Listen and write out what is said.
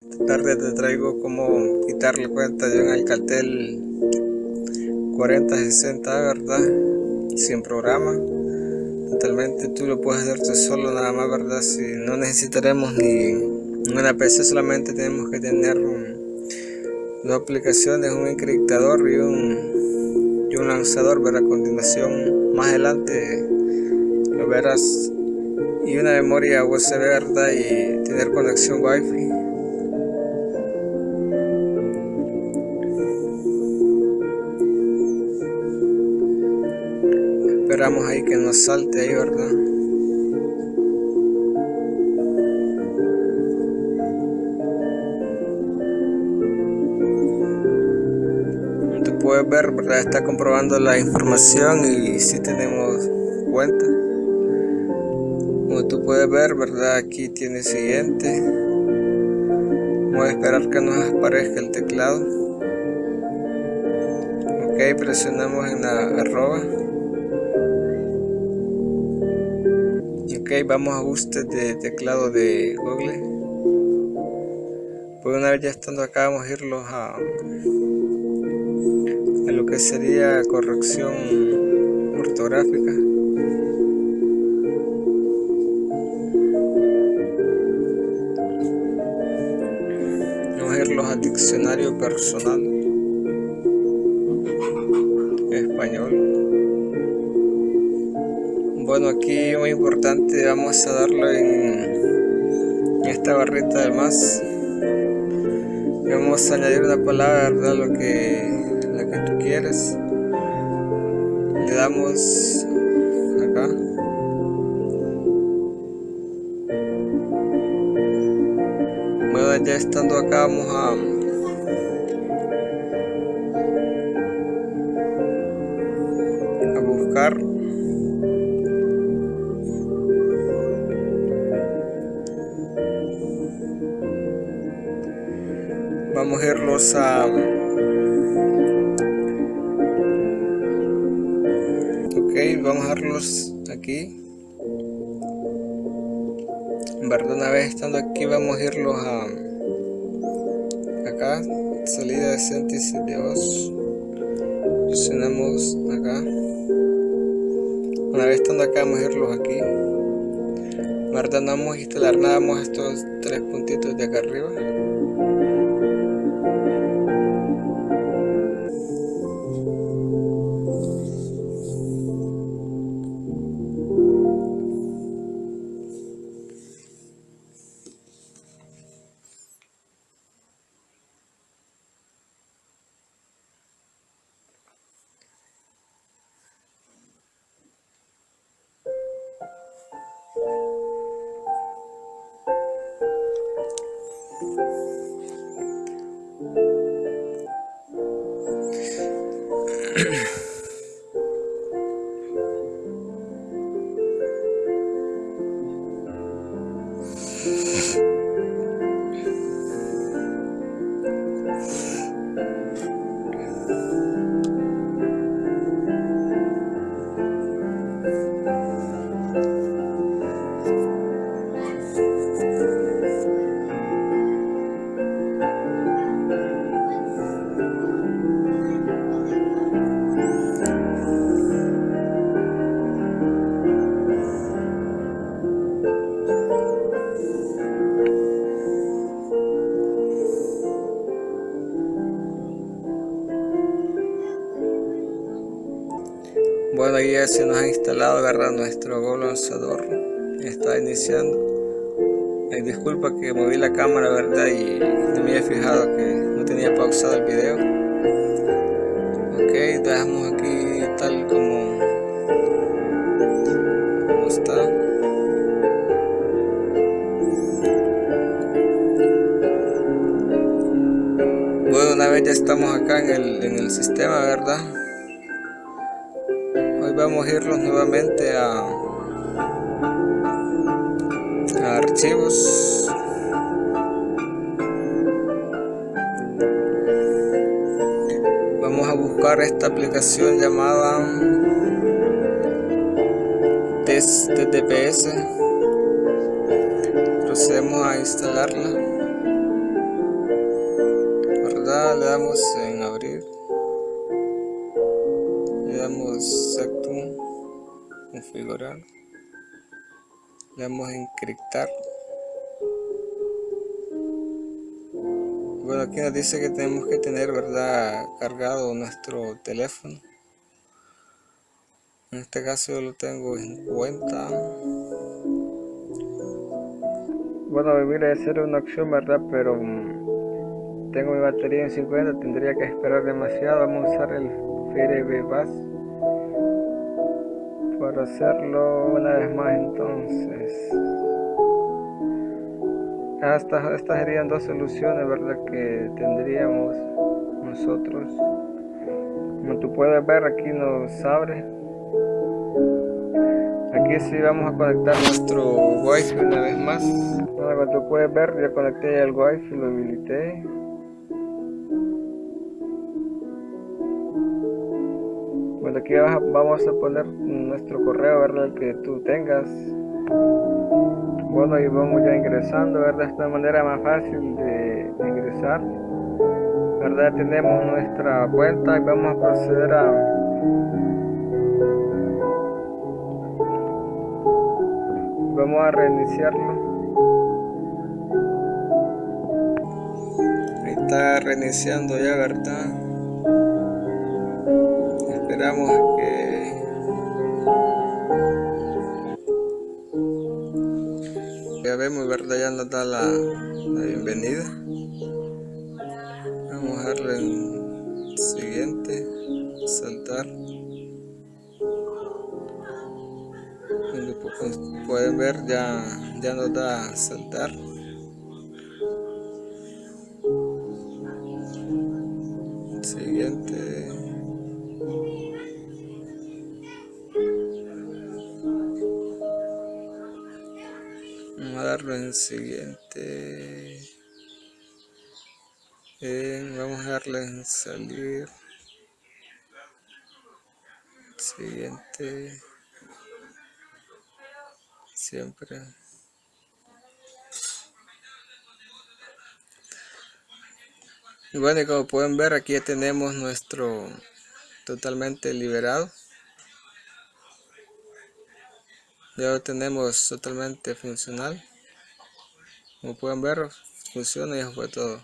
Esta tarde te traigo cómo quitar la cuenta de un Alcatel 4060, ¿verdad? Sin programa. Totalmente tú lo puedes hacerte solo nada más, ¿verdad? Si no necesitaremos ni una PC, solamente tenemos que tener dos aplicaciones, un encriptador y un, y un lanzador, ¿verdad? A continuación, más adelante lo verás y una memoria USB verdad y tener conexión wifi que nos salte ahí verdad tú puedes ver verdad está comprobando la información y si tenemos cuenta. Como tú puedes ver verdad aquí tiene siguiente. Vamos a esperar que nos aparezca el teclado. Ok presionamos en la arroba ok vamos a ajustes de teclado de google. Pues una vez ya estando acá vamos a irlos a, a lo que sería corrección ortográfica. Irlos al diccionario personal bueno aquí muy importante vamos a darlo en esta barrita del más. Vamos a añadir una palabra verdad lo que la que tú quieres. Le damos acá. Ya estando acá vamos a vamos a irlos a ok vamos a irlos aquí. En una vez estando aquí vamos a irlos a acá salida de síntesis de voz presionamos acá. Una vez estando acá vamos a irlos aquí. Verdad no vamos a instalar nada a estos tres puntitos de acá arriba ya se nos ha instalado ¿verdad? nuestro Go lanzador. Está iniciando. Eh, disculpa que moví la cámara, ¿verdad? Y no me había fijado que no tenía pausado el video. Ok, dejamos aquí tal como, como está. Bueno, una vez ya estamos acá en el, en el sistema, ¿verdad? Vamos a irnos nuevamente a, archivos. Vamos a buscar esta aplicación llamada test TTPS procedemos a instalarla. Le damos en Sectum configurar le damos en encriptar. Bueno aquí nos dice que tenemos que tener verdad cargado nuestro teléfono. En este caso yo lo tengo en cuenta. Bueno mira ser una opción verdad pero mm, tengo mi batería en 50 tendría que esperar demasiado. Vamos a usar el Fire Bass para hacerlo una vez más entonces. Estas, estas serían dos soluciones verdad que tendríamos nosotros. Como tú puedes ver aquí nos abre. Aquí sí vamos a conectar nuestro wifi una vez más. Como tú puedes ver ya conecté el wifi lo habilité bueno aquí vamos a poner nuestro correo verdad el que tú tengas. Bueno y vamos ya ingresando verdad esta manera más fácil de, ingresar verdad tenemos nuestra cuenta y vamos a proceder a vamos a reiniciarlo. Está reiniciando ya verdad esperamos que ya vemos verdad ya nos da la, la bienvenida. Vamos a darle en siguiente saltar. Pueden ver ya, ya nos da saltar. Siguiente siguiente. Vamos a darle en salir. Siguiente. Siempre. Y bueno como pueden ver aquí ya tenemos nuestro totalmente liberado. Ya lo tenemos totalmente funcional como pueden ver funciona y eso fue todo